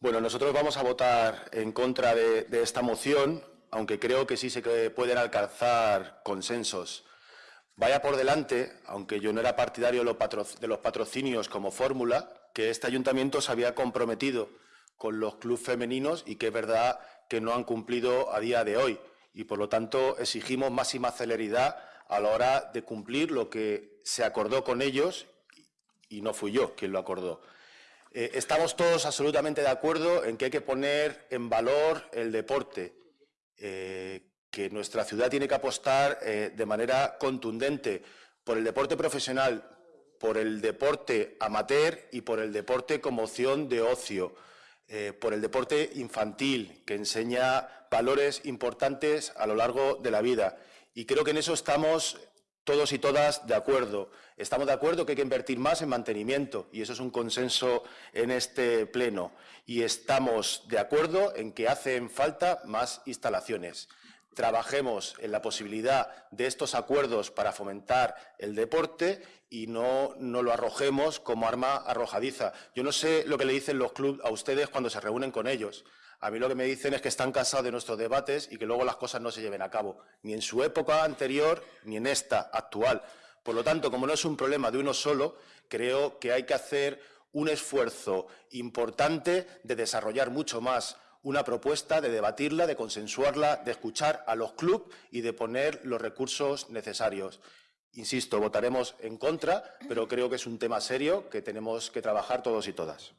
Bueno, nosotros vamos a votar en contra de, esta moción, aunque creo que sí se pueden alcanzar consensos. Vaya por delante, aunque yo no era partidario de los patrocinios como fórmula, que este ayuntamiento se había comprometido con los clubes femeninos y que es verdad que no han cumplido a día de hoy. Y, por lo tanto, exigimos máxima celeridad a la hora de cumplir lo que se acordó con ellos y no fui yo quien lo acordó. Eh, estamos todos absolutamente de acuerdo en que hay que poner en valor el deporte, eh, que nuestra ciudad tiene que apostar eh, de manera contundente por el deporte profesional, por el deporte amateur y por el deporte como opción de ocio, por el deporte infantil, que enseña valores importantes a lo largo de la vida. Y creo que en eso estamos todos y todas de acuerdo. Estamos de acuerdo que hay que invertir más en mantenimiento y eso es un consenso en este pleno. Y estamos de acuerdo en que hacen falta más instalaciones. Trabajemos en la posibilidad de estos acuerdos para fomentar el deporte y no, no lo arrojemos como arma arrojadiza. Yo no sé lo que le dicen los clubes a ustedes cuando se reúnen con ellos. A mí lo que me dicen es que están cansados de nuestros debates y que luego las cosas no se lleven a cabo, ni en su época anterior ni en esta actual. Por lo tanto, como no es un problema de uno solo, creo que hay que hacer un esfuerzo importante de desarrollar mucho más una propuesta, de debatirla, de consensuarla, de escuchar a los clubes y de poner los recursos necesarios. Insisto, votaremos en contra, pero creo que es un tema serio que tenemos que trabajar todos y todas.